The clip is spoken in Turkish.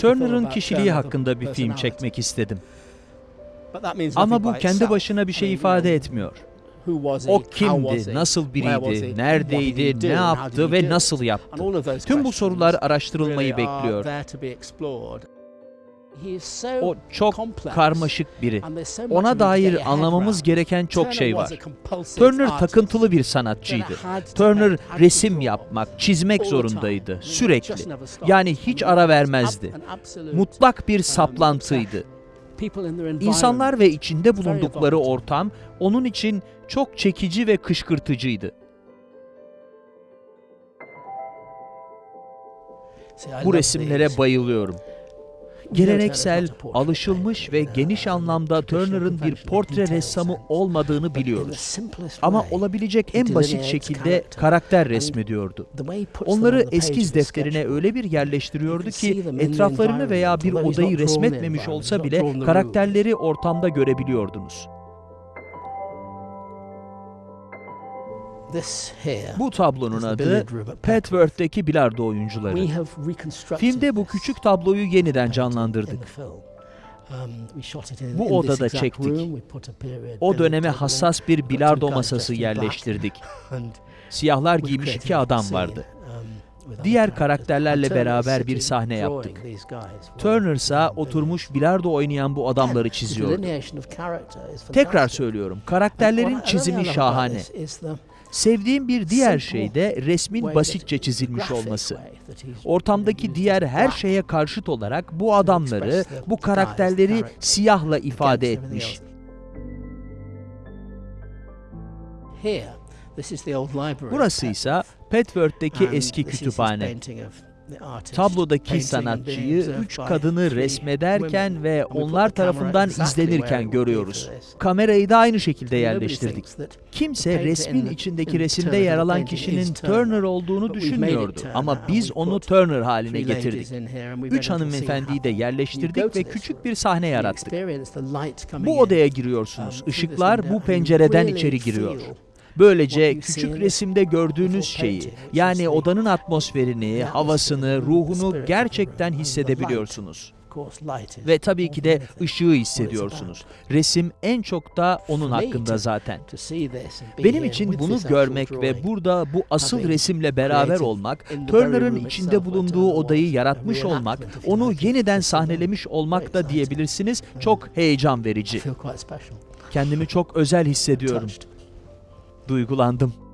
Turner'ın kişiliği hakkında bir film çekmek istedim. Ama bu kendi başına bir şey ifade etmiyor. O kimdi, nasıl biriydi, neredeydi, ne yaptı ve nasıl yaptı? Tüm bu sorular araştırılmayı bekliyor. O çok karmaşık biri. Ona dair anlamamız gereken çok şey var. Turner takıntılı bir sanatçıydı. Turner resim yapmak, çizmek zorundaydı sürekli. Yani hiç ara vermezdi. Mutlak bir saplantıydı. İnsanlar ve içinde bulundukları ortam onun için çok çekici ve kışkırtıcıydı. Bu resimlere bayılıyorum. Geleneksel, alışılmış ve geniş anlamda Turner'ın bir portre ressamı olmadığını biliyoruz. Ama olabilecek en basit şekilde karakter resmediyordu. Onları eskiz defterine öyle bir yerleştiriyordu ki etraflarını veya bir odayı resmetmemiş olsa bile karakterleri ortamda görebiliyordunuz. Bu tablonun adı Petworth'teki bilardo oyuncuları. Filmde bu küçük tabloyu yeniden canlandırdık. Bu odada çektik. O döneme hassas bir bilardo masası yerleştirdik. Siyahlar giymiş iki adam vardı. Diğer karakterlerle beraber bir sahne yaptık. Turner ise oturmuş bilardo oynayan bu adamları çiziyordu. Tekrar söylüyorum, karakterlerin çizimi şahane. Sevdiğim bir diğer şey de resmin basitçe çizilmiş olması. Ortamdaki diğer her şeye karşıt olarak bu adamları, bu karakterleri siyahla ifade etmiş. Burası ise Petworth'teki eski kütüphane. Tablodaki sanatçıyı üç kadını resmederken ve onlar tarafından izlenirken görüyoruz. Kamerayı da aynı şekilde yerleştirdik. Kimse resmin içindeki resimde yer alan kişinin Turner olduğunu düşünmüyordu ama biz onu Turner haline getirdik. Üç hanımefendiyi de yerleştirdik ve küçük bir sahne yarattık. Bu odaya giriyorsunuz. Işıklar bu pencereden içeri giriyor. Böylece küçük resimde gördüğünüz şeyi, yani odanın atmosferini, havasını, ruhunu gerçekten hissedebiliyorsunuz. Ve tabii ki de ışığı hissediyorsunuz. Resim en çok da onun hakkında zaten. Benim için bunu görmek ve burada bu asıl resimle beraber olmak, Turner'ın içinde bulunduğu odayı yaratmış olmak, onu yeniden sahnelemiş olmak da diyebilirsiniz çok heyecan verici. Kendimi çok özel hissediyorum. Duygulandım.